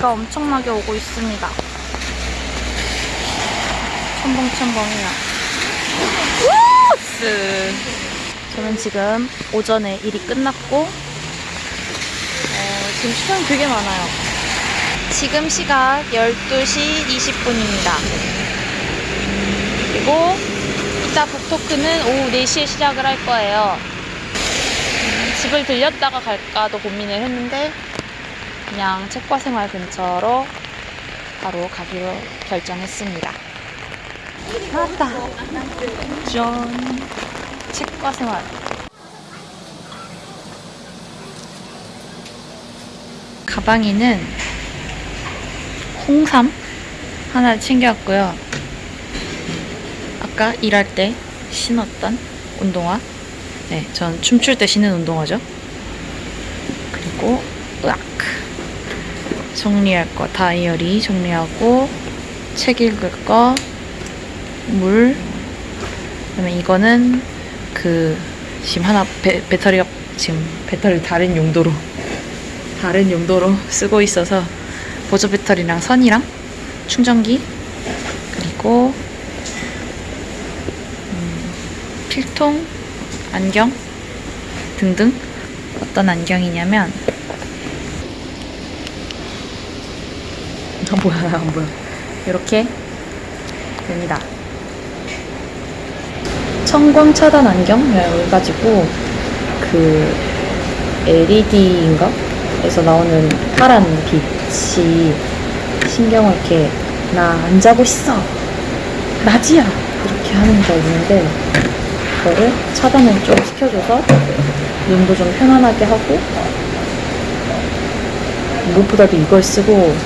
비가 엄청나게 오고 있습니다. 첨벙첨벙해요. 우스! 저는 지금 오전에 일이 끝났고 어, 지금 시간이 되게 많아요. 지금 시각 12시 20분입니다. 그리고 이따 북토크는 오후 4시에 시작을 할 거예요. 음, 집을 들렸다가 갈까도 고민을 했는데 그냥 책과 생활 근처로 바로 가기로 결정했습니다. 나왔다. 짠. 책과 생활. 가방에는 홍삼 하나를 챙겨왔고요. 아까 일할 때 신었던 운동화. 네, 전 춤출 때 신는 운동화죠. 그리고 으악. 정리할 거 다이어리 정리하고 책 읽을 거 물. 그다음에 이거는 그 지금 하나 배, 배터리가 지금 배터리 다른 용도로 다른 용도로 쓰고 있어서 보조 배터리랑 선이랑 충전기 그리고 음, 필통 안경 등등 어떤 안경이냐면 안 보여 안 보여. 이렇게 됩니다. 청광 차단 안경 가지고 그 LED인가? 에서 나오는 파란 빛이 신경을 이렇게 나 안 자고 있어. 낮이야. 이렇게 하는 거 있는데 그거를 차단을 좀 시켜줘서 눈도 좀 편안하게 하고 무엇보다도 이걸 쓰고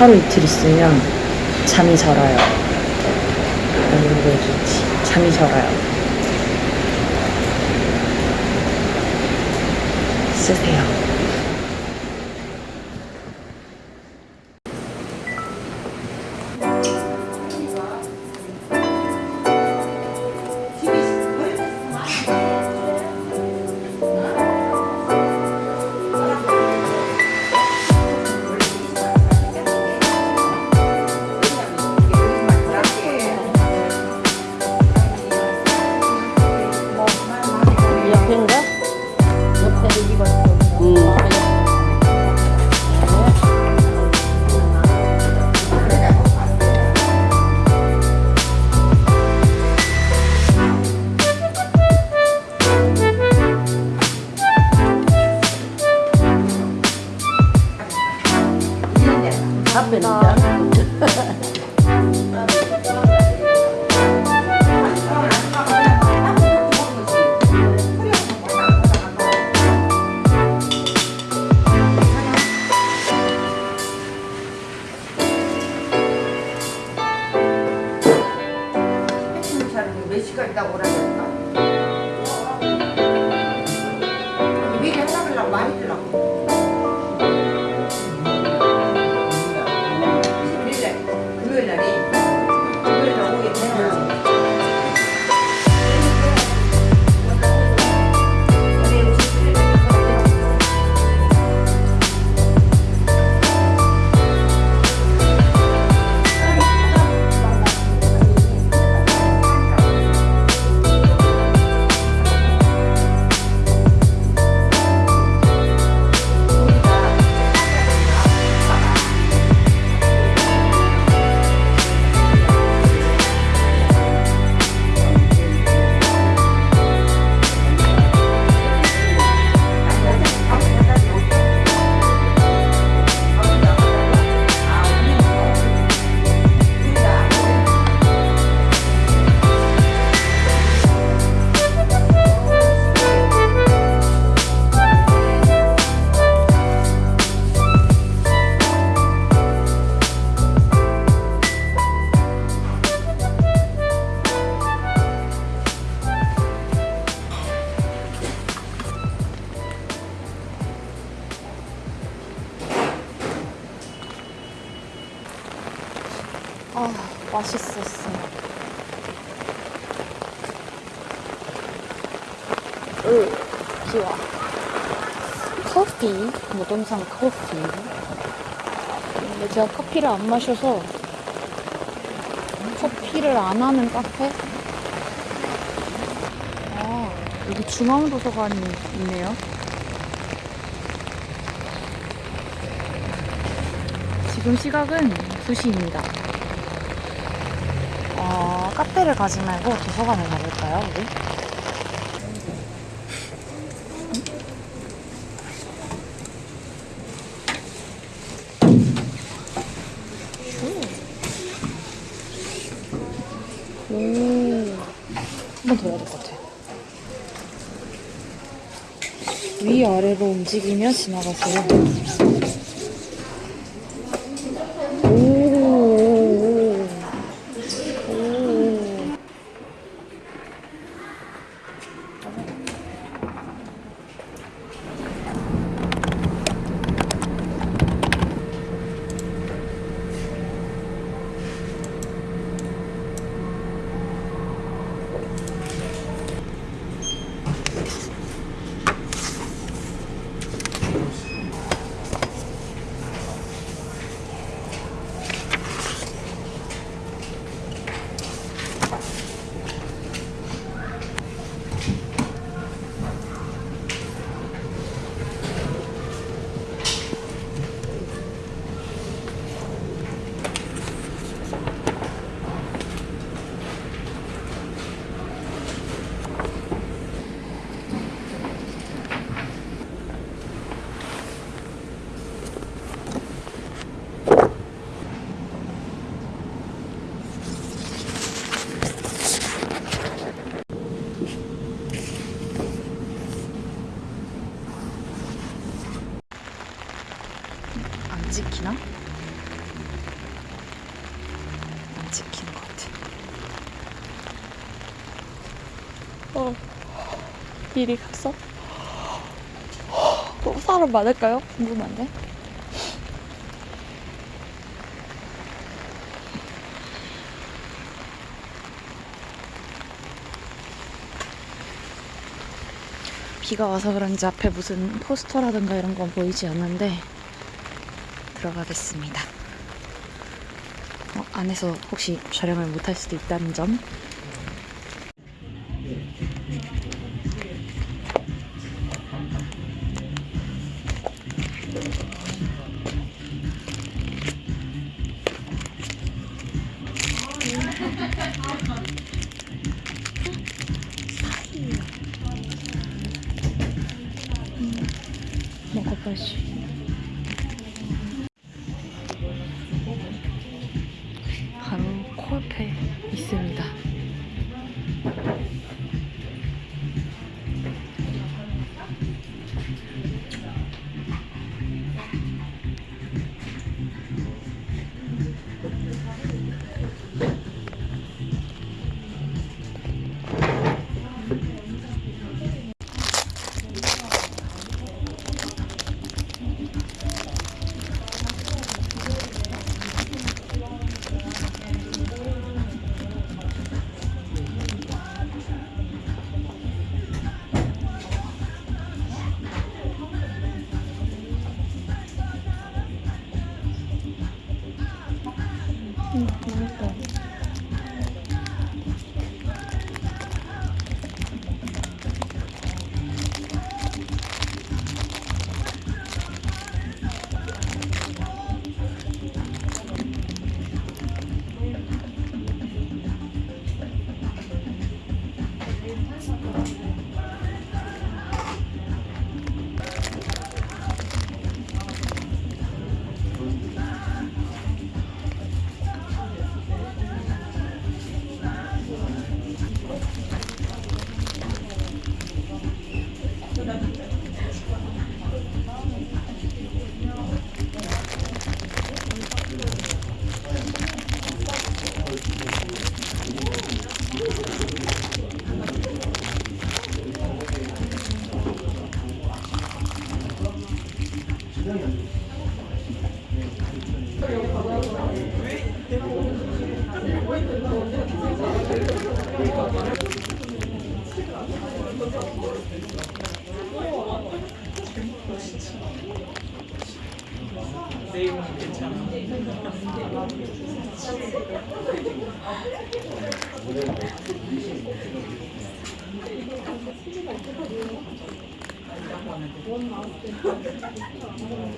하루 이틀 있으면 잠이 잘 와요. 이런 거 좋지 잠이 잘 와요. 쓰세요 아, 맛있었어. 으, 좋아. 커피, 무동산 커피. 근데 제가 커피를 안 마셔서 커피를 안 하는 카페? 아, 여기 중앙도서관이 있네요. 지금 시각은 2시입니다. 어, 카페를 가지 말고 도서관을 가볼까요, 우리? 오. 한번 더 해야 될 것 같아. 위아래로 움직이며 지나가세요. 미리 갔어? 어, 사람 많을까요? 궁금한데. 비가 와서 그런지 앞에 무슨 포스터라든가 이런 건 보이지 않는데 들어가겠습니다. 어, 안에서 혹시 촬영을 못할 수도 있다는 점. 먹어 어,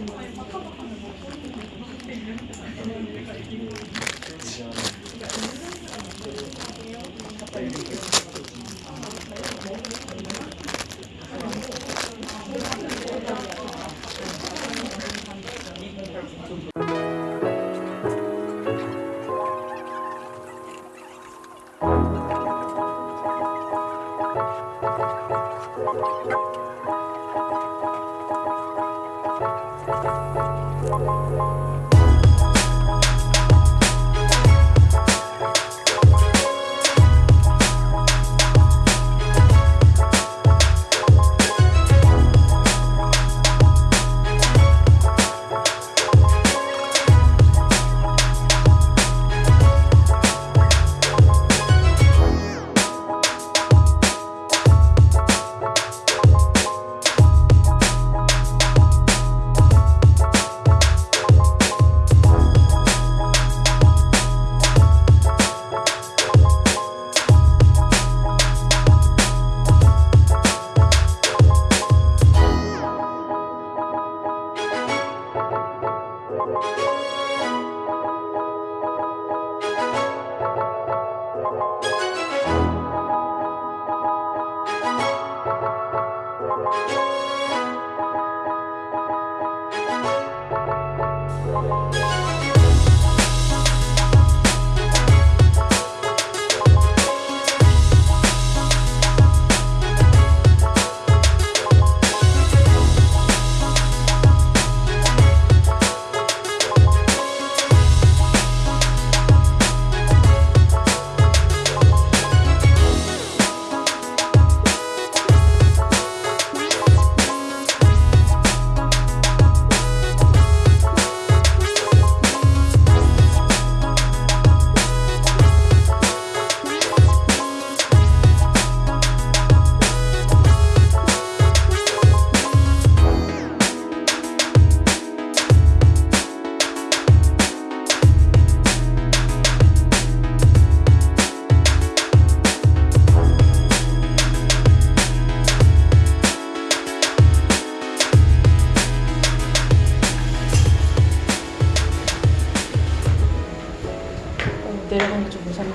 내려가는 게 좀 무섭네.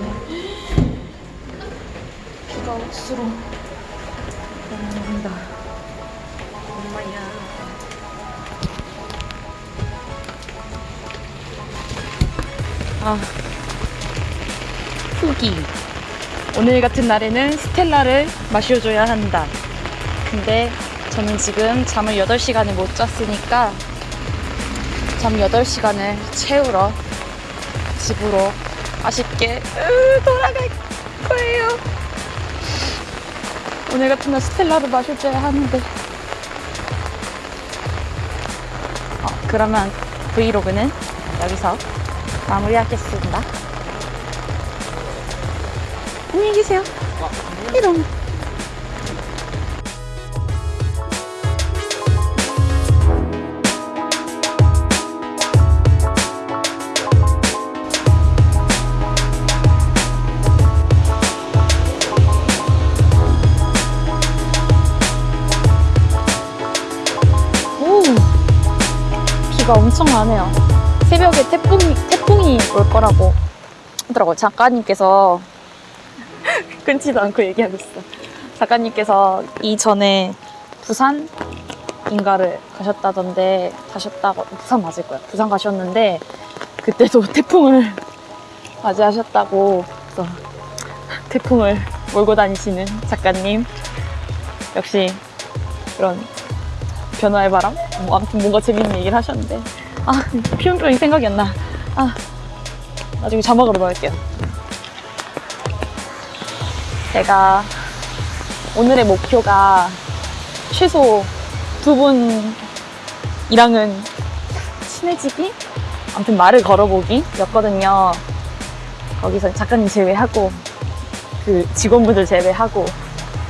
비가 억수로 내려간다. 엄마야. 아, 후기. 오늘 같은 날에는 스텔라를 마셔줘야 한다. 근데 저는 지금 잠을 8시간을 못 잤으니까 잠 8시간을 채우러 집으로 아쉽게 으, 돌아갈 거예요. 오늘 같은 날 스텔라를 마셔줘야 하는데. 어, 그러면 브이로그는 여기서 마무리하겠습니다. 안녕히 계세요. 이런. 비가 엄청 나네요. 새벽에 태풍이, 태풍이 올 거라고 하더라고요. 작가님께서 끊지도 않고 얘기하고 있어. 작가님께서 이전에 부산 인가를 가셨다던데, 가셨다고, 부산 맞을 거야. 부산 가셨는데, 그때도 태풍을 맞이하셨다고. 그래서 태풍을 몰고 다니시는 작가님. 역시 그런 변화의 바람? 뭐, 아무튼 뭔가 재밌는 얘기를 하셨는데. 아, 표현병이 생각이 안 나. 아, 나중에 자막으로 넣을게요. 제가 오늘의 목표가 최소 두 분이랑은 친해지기? 아무튼 말을 걸어보기 였거든요. 거기서 작가님 제외하고, 그 직원분들 제외하고,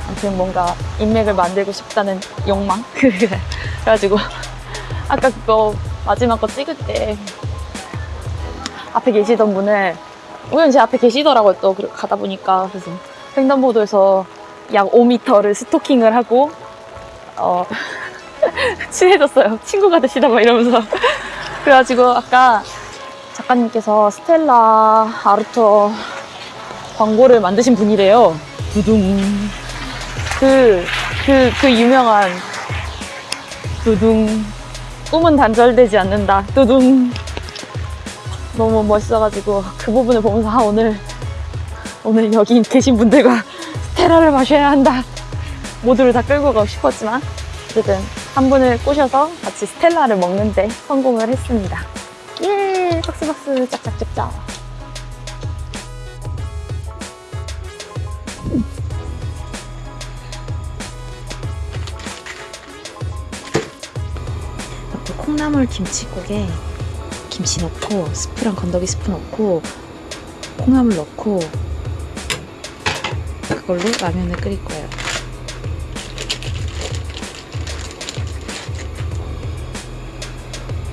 아무튼 뭔가 인맥을 만들고 싶다는 욕망? 그래가지고, 아까 그거 마지막 거 찍을 때, 앞에 계시던 분을 우연히 제 앞에 계시더라고요. 또 가다 보니까 그래서 횡단보도에서 약 5m를 스토킹을 하고 어 친해졌어요. 친구가 되시다 막 이러면서 그래가지고 아까 작가님께서 스텔라 아르토 광고를 만드신 분이래요. 두둥 그 그, 그 유명한 두둥. 꿈은 단절되지 않는다. 두둥. 너무 멋있어가지고 그 부분을 보면서 아 오늘 오늘 여기 계신 분들과 스테라를 마셔야 한다. 모두를 다 끌고 가고 싶었지만 어쨌든 한 분을 꼬셔서 같이 스텔라를 먹는데 성공을 했습니다. 예! 박수 박수 짝짝짝짝 콩나물 김치국에 김치 넣고 스프랑 건더기 스프 넣고 콩나물 넣고 그걸로 라면을 끓일 거예요.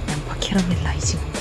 양파 캐러멜 라이징